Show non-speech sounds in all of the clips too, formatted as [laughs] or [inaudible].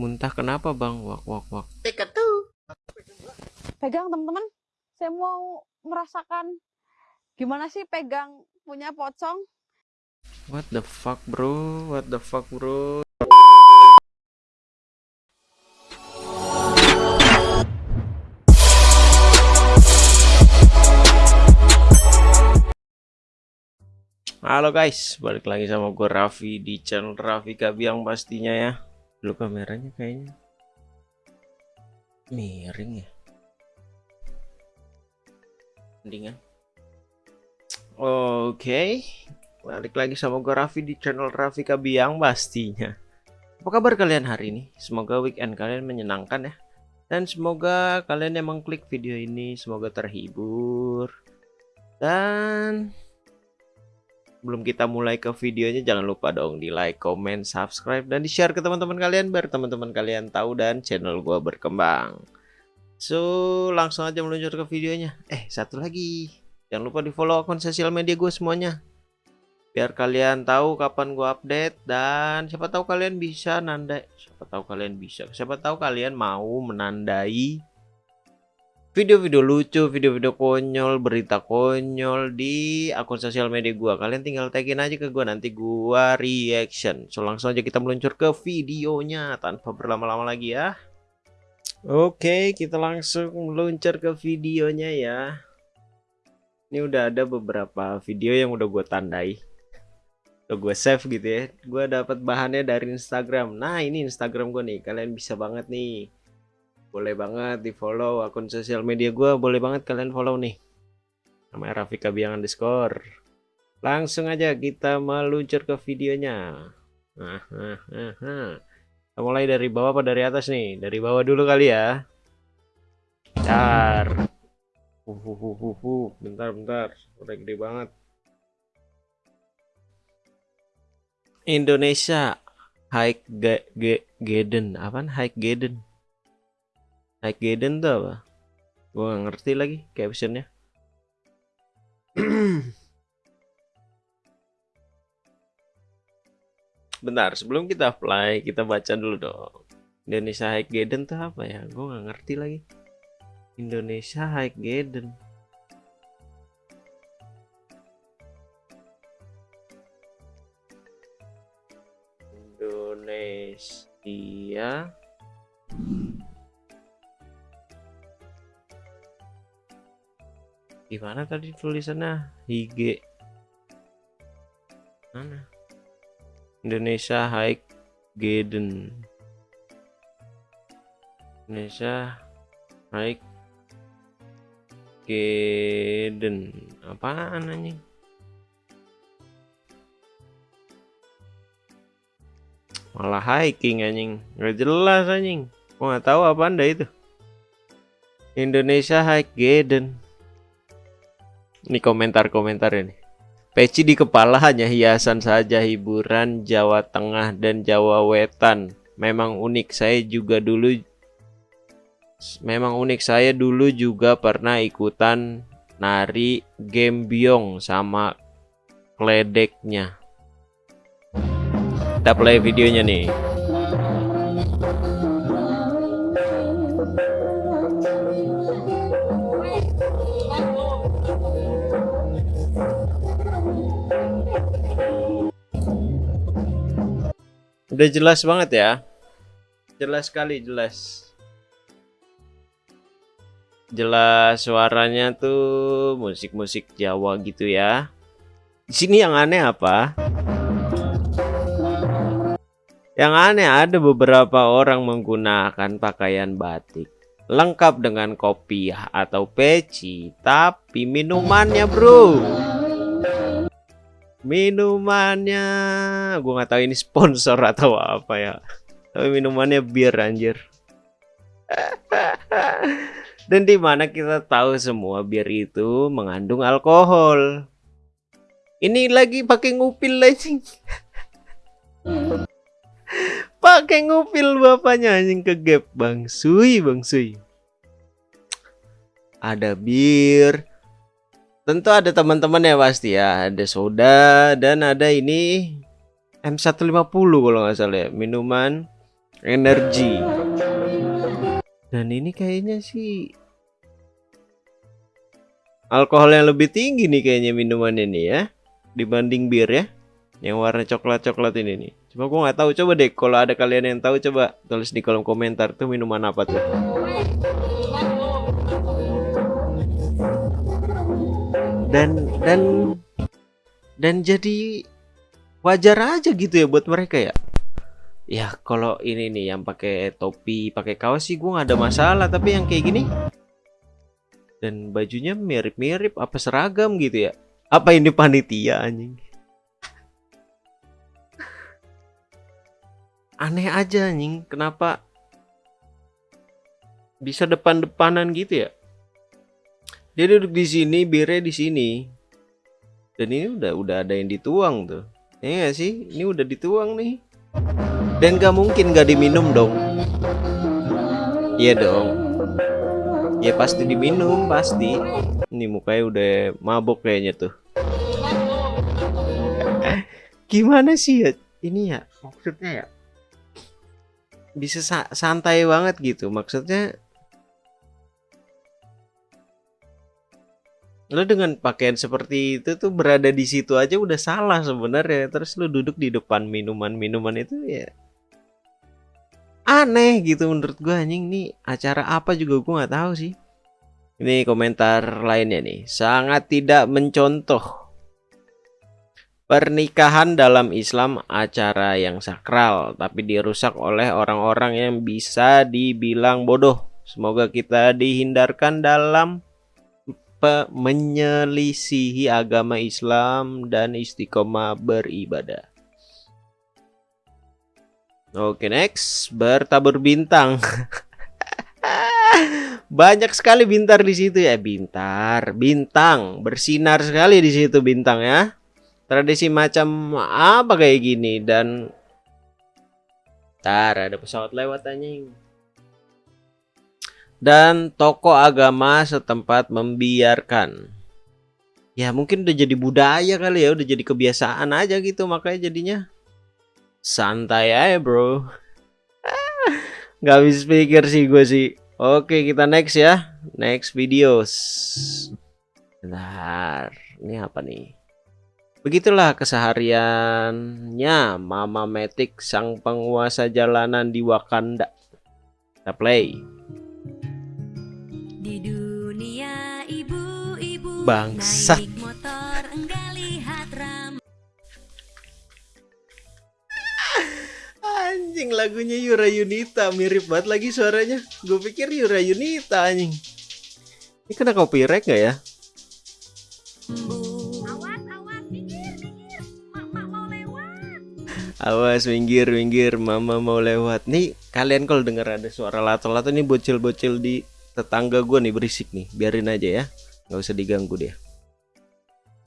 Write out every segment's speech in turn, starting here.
Muntah kenapa bang? Wak wak wak. pegang teman-teman saya mau merasakan gimana sih pegang punya pocong What the fuck bro? What the fuck bro? Halo guys, balik lagi sama gue Raffi di channel Raffi Kabiang pastinya ya. Dulu kameranya kayaknya miring ya. Mendingan. Oke, balik lagi sama gue Raffi di channel Raffi Kabiang pastinya. Apa kabar kalian hari ini? Semoga weekend kalian menyenangkan ya. Dan semoga kalian yang mengklik video ini semoga terhibur. Dan sebelum kita mulai ke videonya jangan lupa dong di like, comment, subscribe dan di share ke teman-teman kalian biar teman-teman kalian tahu dan channel gua berkembang. So, langsung aja meluncur ke videonya. Eh, satu lagi. Jangan lupa di follow akun sosial media gue semuanya. Biar kalian tahu kapan gua update dan siapa tahu kalian bisa nandai. Siapa tahu kalian bisa. Siapa tahu kalian mau menandai video-video lucu, video-video konyol, berita konyol di akun sosial media gua. Kalian tinggal tagin aja ke gua nanti gua reaction. So langsung aja kita meluncur ke videonya tanpa berlama-lama lagi ya. Oke, kita langsung meluncur ke videonya ya. Ini udah ada beberapa video yang udah gue tandai. Udah gue save gitu ya. Gue dapat bahannya dari Instagram. Nah, ini Instagram gue nih. Kalian bisa banget nih boleh banget di follow akun sosial media gue boleh banget kalian follow nih. Namanya Rafika Biang underscore. Langsung aja kita meluncur ke videonya. Nah, nah, nah, nah. Kita mulai dari bawah apa dari atas nih? Dari bawah dulu kali ya. Bentar. Uh, uh, uh, uh, uh. bentar bentar. Udah gede banget. Indonesia High Gaden apaan? High Gaden Naik Gaiden tuh apa? Gue gak ngerti lagi captionnya. [clears throat] Bentar, sebelum kita apply, kita baca dulu dong. Indonesia High Gaiden tuh apa ya? Gue gak ngerti lagi. Indonesia High Gaiden. Indonesia gimana tadi tulisannya? IG mana? Indonesia High Gaiden. Indonesia High Gaiden. Apaan anjing? Malah hiking anjing. Nggak jelas anjing. Gua nggak tahu apa anda itu. Indonesia High Gaiden ini komentar-komentar ini. Peci di kepala hanya hiasan saja hiburan Jawa Tengah dan Jawa Wetan. Memang unik saya juga dulu Memang unik saya dulu juga pernah ikutan nari gembyong sama kledeknya. Kita play videonya nih. Udah jelas banget ya. Jelas sekali, jelas. Jelas suaranya tuh musik-musik Jawa gitu ya. Di sini yang aneh apa? Yang aneh ada beberapa orang menggunakan pakaian batik lengkap dengan kopi atau peci, tapi minumannya, Bro minumannya. Gue nggak tahu ini sponsor atau apa ya. Tapi minumannya bir anjir. [laughs] Dan di mana kita tahu semua bir itu mengandung alkohol? Ini lagi pakai ngupil lagi. [laughs] Pakai ngupil bapaknya anjing ke gap bang. Sui bang sui. Ada bir Tentu ada teman-teman ya pasti ya. Ada soda dan ada ini M150 kalau nggak salah ya. Minuman energi dan ini kayaknya sih alkohol yang lebih tinggi nih kayaknya minuman ini ya dibanding bir ya yang warna coklat-coklat ini nih cuma gua nggak tahu coba deh kalau ada kalian yang tahu coba tulis di kolom komentar tuh minuman apa tuh dan dan dan jadi wajar aja gitu ya buat mereka ya. Ya kalau ini nih yang pakai topi pakai kaos sih gua nggak ada masalah tapi yang kayak gini dan bajunya mirip-mirip apa seragam gitu ya? Apa ini panitia anjing? Aneh aja anjing. Kenapa bisa depan-depanan gitu ya dia duduk di sini birnya di sini. Dan ini udah udah ada yang dituang tuh. Ya gak sih? Ini udah dituang nih. Dan gak mungkin gak diminum dong. Iya dong. Ya pasti diminum pasti. Ini mukanya udah mabok kayaknya tuh. [laughs] Gimana sih ya? Ini ya maksudnya ya bisa sa santai banget gitu. Maksudnya lo dengan pakaian seperti itu tuh berada di situ aja udah salah sebenarnya. Terus lo duduk di depan minuman-minuman itu ya aneh gitu menurut gua anjing. Nih acara apa juga gua nggak tahu sih. Ini komentar lainnya nih. Sangat tidak mencontoh pernikahan dalam Islam acara yang sakral tapi dirusak oleh orang-orang yang bisa dibilang bodoh. Semoga kita dihindarkan dalam menyelisihi agama Islam dan istiqomah beribadah. Oke, next, bertabur bintang. [laughs] Banyak sekali bintang di situ ya, bintar, bintang, bersinar sekali di situ bintang ya. Tradisi macam apa kayak gini dan Tar ada pesawat lewat anjing dan tokoh agama setempat membiarkan. Ya mungkin udah jadi budaya kali ya, udah jadi kebiasaan aja gitu makanya jadinya santai aja bro. Gak bisa pikir sih gue sih. Oke kita next ya, next videos. Bentar, ini apa nih? Begitulah kesehariannya Mama Matic sang penguasa jalanan di Wakanda. Kita play. Bangsat anjing lagunya Yura Yunita. Mirip banget lagi suaranya. Gue pikir Yura Yunita anjing. Ini kena copyright gak ya? Awas minggir minggir. Mama mau lewat. Nih kalian kalau dengar ada suara lato-lato nih bocil-bocil di tetangga gue nih berisik nih. Biarin aja ya nggak usah diganggu deh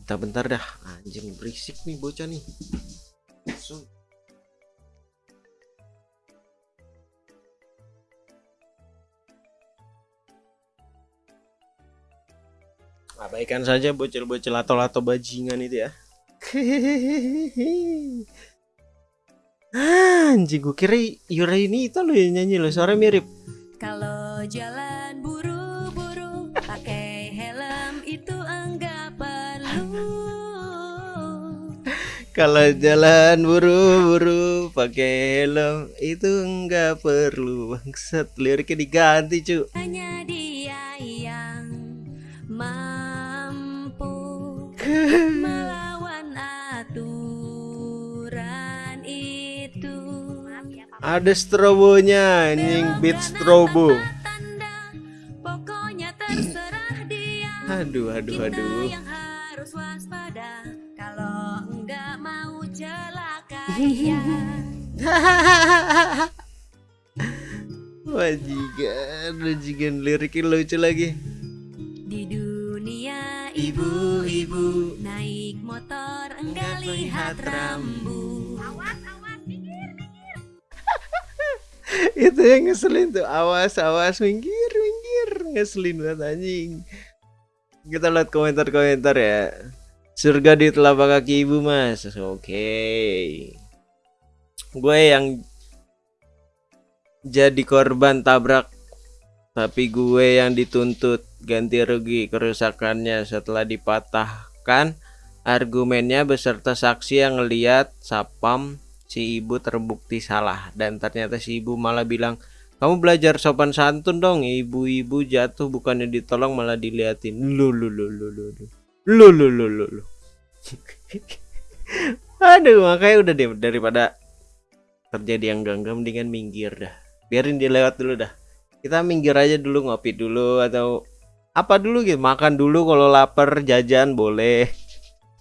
bentar-bentar dah. Anjing berisik nih bocah nih. So. abaikan saja bocil-bocil atau lato bajingan itu ya. [laughs] Anjing gue kira Yura ini itu lo yang nyanyi lo suara mirip. Kalau jalan Kalau jalan buru-buru pakai helm itu enggak perlu bangsat liriknya diganti cu. Hanya dia yang mampu [laughs] melawan aturan itu. Ada strobonya, anjing beat strobo. Aduh, aduh, aduh. Wajikan, [laughs] wajikan liriknya lucu lagi. Di dunia ibu-ibu naik motor enggak lihat rambu. Awas, awas, minggir, minggir. Itu yang ngeselin tuh. Awas, awas, minggir, minggir. Ngeselin banget anjing. Kita lihat komentar-komentar ya. Surga di telapak kaki ibu mas. Oke. Okay gue yang jadi korban tabrak tapi gue yang dituntut ganti rugi kerusakannya. Setelah dipatahkan argumennya beserta saksi yang ngeliat sapam si ibu terbukti salah. Dan ternyata si ibu malah bilang kamu belajar sopan santun dong. Ibu-ibu jatuh bukannya ditolong malah diliatin. Lu lu lu lu lu lu lu lu lu lu lu. [laughs] Aduh makanya udah deh daripada terjadi yang gangga mendingan minggir dah. Biarin dia lewat dulu dah. Kita minggir aja dulu ngopi dulu atau apa dulu gitu. Makan dulu kalau lapar jajan boleh.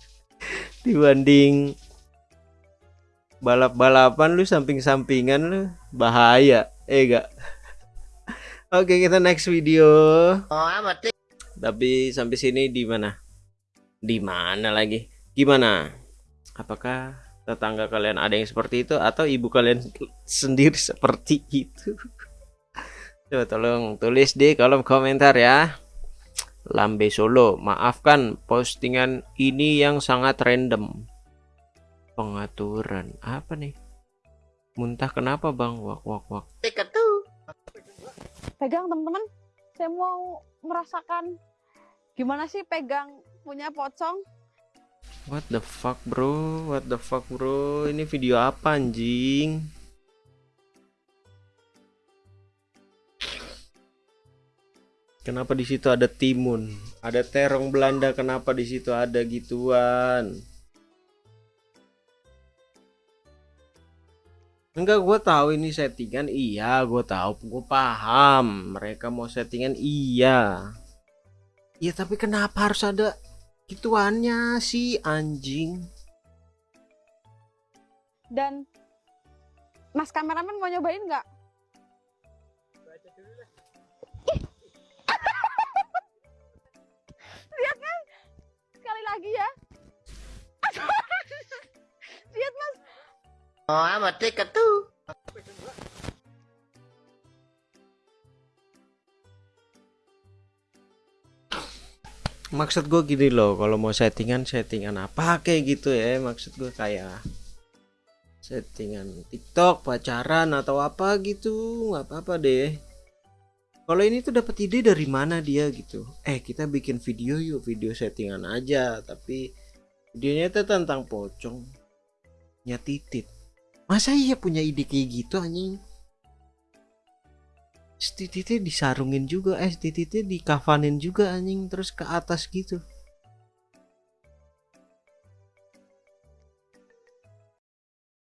[laughs] Dibanding balap-balapan lu samping-sampingan lu bahaya. Eh gak [laughs] oke kita next video. Oh, tapi sampai sini di mana di mana lagi? Gimana? Apakah tetangga kalian ada yang seperti itu? Atau ibu kalian sendiri [laughs] seperti itu? Coba tolong tulis di kolom komentar ya. Lambe Solo maafkan postingan ini yang sangat random. Pengaturan apa nih? Muntah kenapa bang? Wak wak wak. Pegang teman-teman. Saya mau merasakan gimana sih pegang punya pocong what the fuck bro what the fuck bro ini video apa anjing kenapa di situ ada timun ada terong Belanda kenapa di situ ada gituan Enggak, gue tahu ini settingan. Iya, gue tahu, gue paham. Mereka mau settingan, iya. Iya, tapi kenapa harus ada gituannya sih, anjing? dan mas kameramen mau nyobain nggak [laughs] lihat kan sekali lagi ya [laughs] lihat mas Oh, amat. Tiket Maksud gue gini loh, kalau mau settingan, settingan apa kayak gitu ya? Maksud gue kayak settingan TikTok, pacaran atau apa gitu, nggak apa-apa deh. Kalau ini tuh dapat ide dari mana dia gitu? Eh kita bikin video yuk, video settingan aja, tapi videonya itu tentang pocong, nya titit. Masa iya punya ide kayak gitu anjing? Tititnya disarungin juga, eh tititnya dikafanin juga anjing terus ke atas gitu.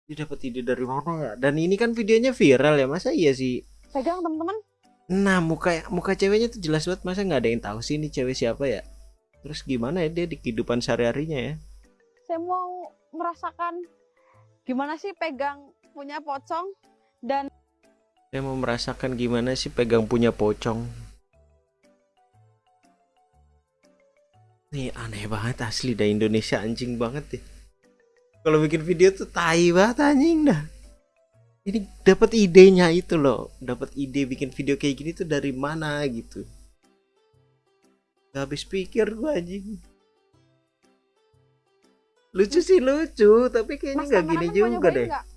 Dia dapat ide dari mana ya? Dan ini kan videonya viral ya, masa iya sih? pegang teman-teman Nah muka muka ceweknya tuh jelas banget, masa nggak ada yang tahu sih ini cewek siapa ya? Terus gimana ya dia di kehidupan sehari-harinya ya? saya mau merasakan gimana sih pegang punya pocong dan Saya mau merasakan gimana sih pegang punya pocong. Nih aneh banget asli dah Indonesia anjing banget deh. Kalau bikin video tuh tai banget anjing dah. Ini dapat idenya itu loh, dapat ide bikin video kayak gini tuh dari mana gitu. Gak habis pikir gua anjing. Lucu sih lucu, tapi kayaknya mas nggak gini juga deh. nggak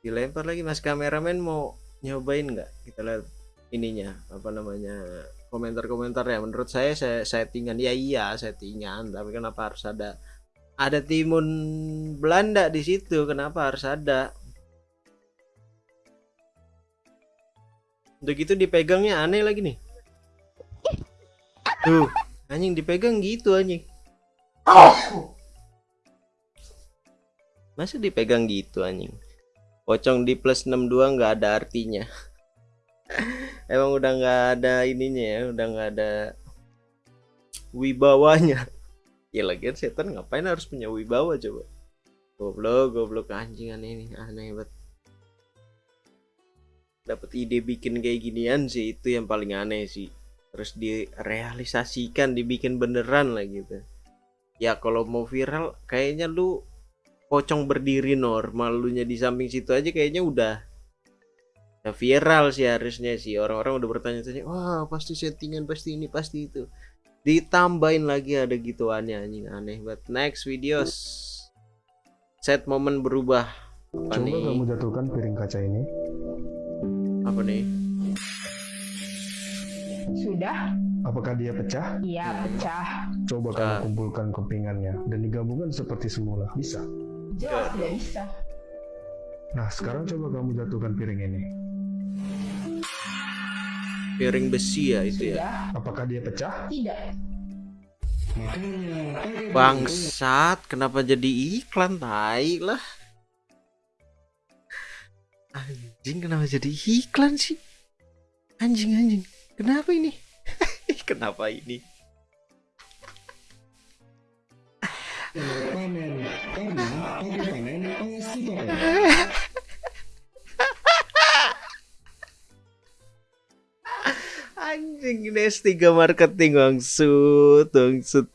dilempar lagi mas. Kameramen mau nyobain nggak? Kita lihat ininya apa namanya komentar-komentar ya menurut saya saya settingan ya iya settingan. Tapi kenapa harus ada ada timun Belanda di situ? Kenapa harus ada? Udah gitu dipegangnya aneh lagi nih. Tuh anjing dipegang gitu anjing. Masa dipegang gitu anjing pocong di plus 62 nggak ada artinya. [laughs] Emang udah nggak ada ininya ya udah nggak ada wibawanya. [laughs] Ya lagian setan ngapain harus punya wibawa coba? Goblok goblok anjingan ini aneh banget. Dapat ide bikin kayak ginian sih itu yang paling aneh sih. Terus direalisasikan dibikin beneran lah gitu. Ya kalau mau viral kayaknya lu pocong berdiri normal lu nya di samping situ aja kayaknya udah ya viral sih harusnya sih orang-orang udah bertanya-tanya wah pasti settingan pasti ini pasti itu ditambahin lagi ada gituannya anjing aneh banget next videos set momen berubah apa Coba nih kamu jatuhkan piring kaca ini. Apa nih? Sudah? Apakah dia pecah? Iya, pecah. Coba Ah. kamu kumpulkan kepingannya dan digabungkan seperti semula. Bisa. Jelas tidak bisa. Nah, sekarang coba kamu jatuhkan piring ini. Piring besi ya itu ya. Apakah dia pecah? Tidak. Bangsat, kenapa jadi iklan tai lah? Anjing kenapa jadi iklan sih? Anjing anjing. Kenapa ini? [laughs] kenapa ini? Panen karena pagi panen pasti panen. Anjing ini S3 marketing bangsut, bangsut.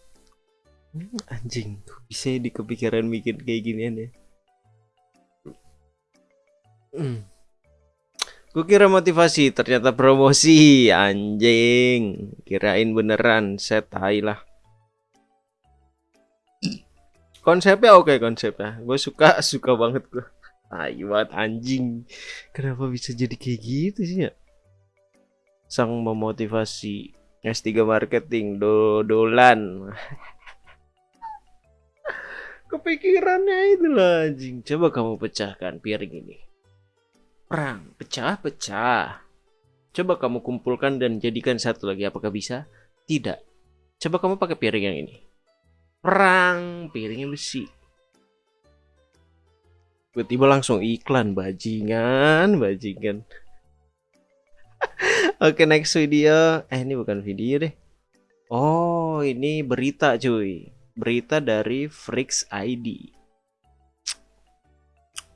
Hmm, Anjing, bisa ya di kepikiran bikin kayak ginian ya? Hmm. Gue kira motivasi, ternyata promosi, anjing. Kirain beneran, set lah. Konsepnya oke konsepnya, gue suka [laughs] suka banget gue. Tai banget anjing. Kenapa bisa jadi kayak gitu sih ya? sang memotivasi S3 marketing dodolan. [laughs] Kepikirannya itulah anjing. Coba kamu pecahkan piring ini. Perang pecah pecah coba kamu kumpulkan dan jadikan satu lagi. Apakah bisa? Tidak. Coba kamu pakai piring yang ini perang piringnya besi. Tiba-tiba langsung iklan bajingan bajingan. [laughs] Oke next video. Eh ini bukan video deh. Oh ini berita cuy. Berita dari Freaks ID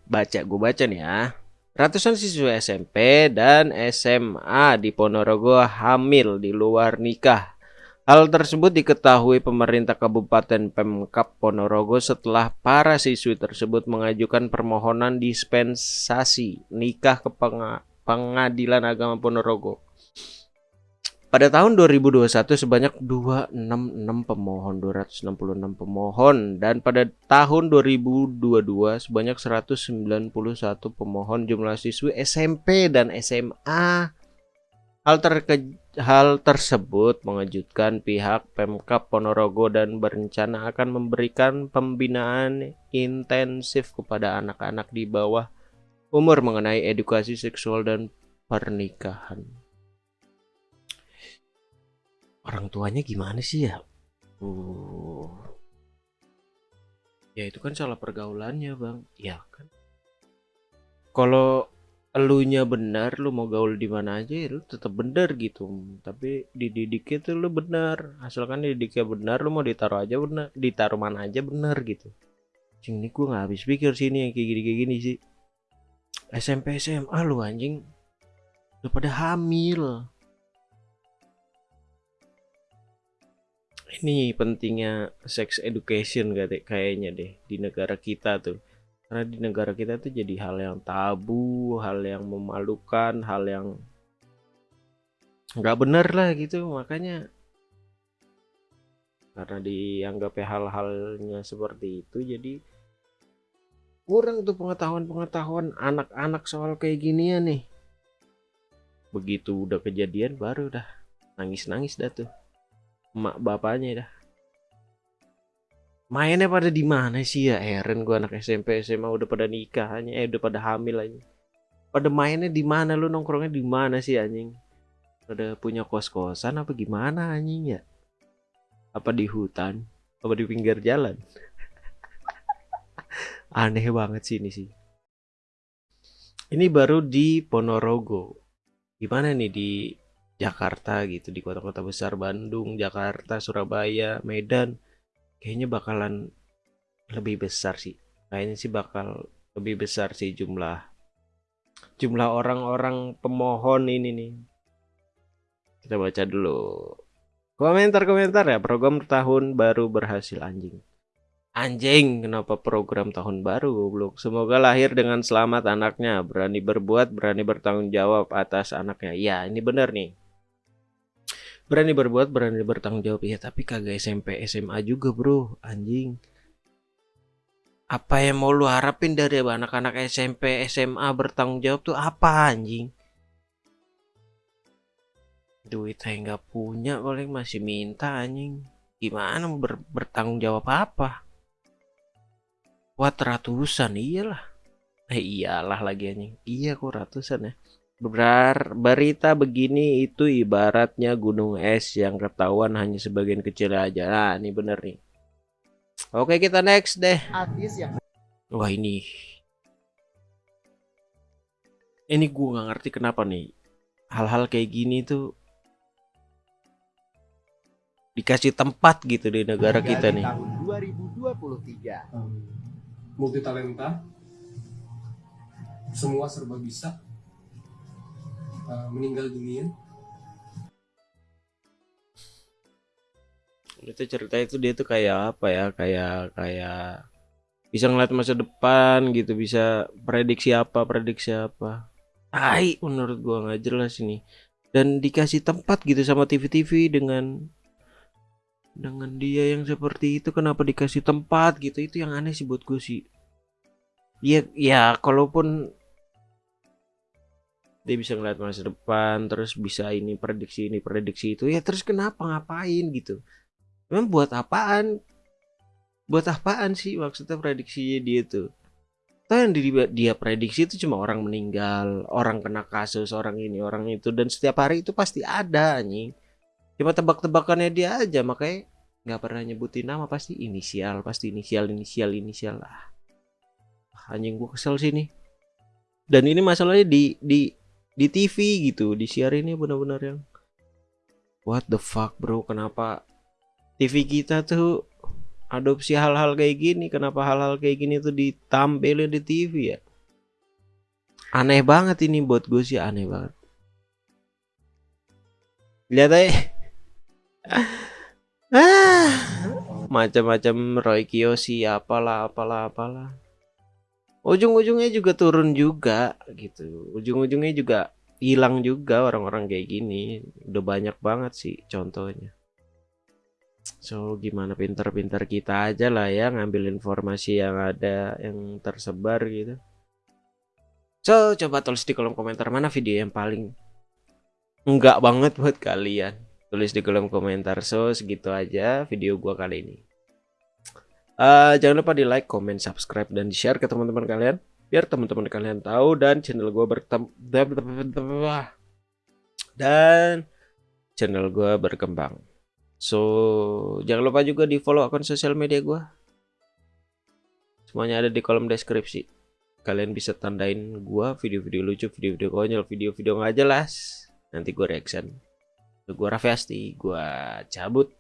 Baca gue baca nih ya. Ratusan siswa SMP dan SMA di Ponorogo hamil di luar nikah Hal tersebut diketahui pemerintah Kabupaten Pemkap Ponorogo setelah para siswi tersebut mengajukan permohonan dispensasi nikah ke penga- Pengadilan Agama Ponorogo. Pada tahun 2021 sebanyak 266 pemohon, 266 pemohon dan pada tahun 2022 sebanyak 191 pemohon jumlah siswi SMP dan SMA. Hal, terke- hal tersebut mengejutkan pihak Pemkap Ponorogo dan berencana akan memberikan pembinaan intensif kepada anak-anak di bawah umur mengenai edukasi seksual dan pernikahan. Orang tuanya gimana sih ya? Uh. Ya itu kan salah pergaulannya, Bang. Ya kan. Kalau elunya benar, lu mau gaul di mana aja, ya lu tetap benar gitu. Tapi dididiknya tuh lu benar. Asalkan didiknya benar, lu mau ditaruh aja benar, ditaruh mana aja benar gitu. Cing ini gue nggak habis pikir sini yang kayak gini kayak gini sih. SMP SMA lu anjing udah pada hamil ini pentingnya sex education kate- kayaknya deh di negara kita tuh karena di negara kita tuh jadi hal yang tabu hal yang memalukan hal yang nggak bener lah gitu. Makanya karena dianggapnya hal-halnya seperti itu jadi kurang tuh pengetahuan-pengetahuan anak-anak soal kayak ginian nih. Begitu udah kejadian baru dah nangis-nangis dah tuh. Emak bapaknya dah mainnya pada di mana sih ya? Eren gua anak SMP SMA udah pada nikah hanya eh udah pada hamil aja pada mainnya di mana? Lu nongkrongnya di mana sih anjing? Pada punya kos-kosan apa gimana anjing ya? Apa di hutan? Apa di pinggir jalan? [laughs] Aneh banget sih ini sih. Ini baru di Ponorogo. Gimana nih? Di Jakarta gitu di kota-kota besar Bandung Jakarta Surabaya Medan kayaknya bakalan lebih besar sih kayaknya sih bakal lebih besar sih jumlah jumlah orang-orang pemohon ini nih kita baca dulu komentar-komentar ya program tahun baru berhasil anjing Anjing, kenapa program tahun baru goblok? Semoga lahir dengan selamat anaknya, berani berbuat, berani bertanggung jawab atas anaknya. Ya, ini bener nih. Berani berbuat, berani bertanggung jawab. Ya, tapi kagak SMP, SMA juga, Bro. Anjing. Apa yang mau lu harapin dari anak-anak SMP, SMA bertanggung jawab tuh apa anjing? duit saya nggak punya paling masih minta anjing gimana ber- bertanggung jawab apa Wah ratusan iyalah eh iyalah lagi anjing iya kok ratusan ya Berar, berita begini itu ibaratnya gunung es yang ketahuan hanya sebagian kecil aja. Nah ini bener nih. Oke kita next deh. Artis yang Wah ini. Ini gue nggak ngerti kenapa nih hal-hal kayak gini tuh dikasih tempat gitu di negara kita nih. tahun 2023. multi talenta semua serba bisa Uh, meninggal dunia Itu cerita itu dia tuh kayak apa ya? Kayak kayak bisa ngeliat masa depan gitu, bisa prediksi apa, prediksi apa. Tai menurut gua nggak jelas ini. Dan dikasih tempat gitu sama TV-TV dengan dengan dia yang seperti itu kenapa dikasih tempat gitu itu yang aneh sih buat gue sih ya ya kalaupun dia bisa ngeliat masa depan terus bisa ini prediksi ini prediksi itu ya terus kenapa ngapain gitu? Memang buat apaan? Buat apaan sih maksudnya prediksinya dia tuh? Tahu yang di- dia prediksi itu cuma orang meninggal orang kena kasus orang ini orang itu dan setiap hari itu pasti ada anjing. Cuma tebak-tebakannya dia aja makanya nggak pernah nyebutin nama pasti inisial pasti inisial inisial inisial. Lah anjing gua kesel sini dan ini masalahnya di di di TV gitu di siarinnya benar-benar yang what the fuck bro? Kenapa TV kita tuh adopsi hal-hal kayak gini? Kenapa hal-hal kayak gini tuh ditampilin di TV ya? Aneh banget ini buat gue sih aneh banget. Lihat aja. [laughs] Ah macam-macam Roy Kiyoshi apalah apalah apalah ujung-ujungnya juga turun juga gitu. Ujung-ujungnya juga hilang juga orang-orang kayak gini. Udah banyak banget sih contohnya. So gimana pinter-pinter kita aja lah ya ngambil informasi yang ada yang tersebar gitu. So coba tulis di kolom komentar mana video yang paling enggak banget buat kalian. Tulis di kolom komentar. So segitu aja video gua kali ini Eh, jangan lupa di like, comment, subscribe, dan di share ke teman-teman kalian biar teman-teman kalian tahu dan channel gue bertem dan channel gue berkembang. So jangan lupa juga di follow akun sosial media gue. Semuanya ada di kolom deskripsi. Kalian bisa tandain gue video-video lucu, video-video konyol, video-video nggak jelas. Nanti gue reaction. Gue Raffi Asti, gue cabut.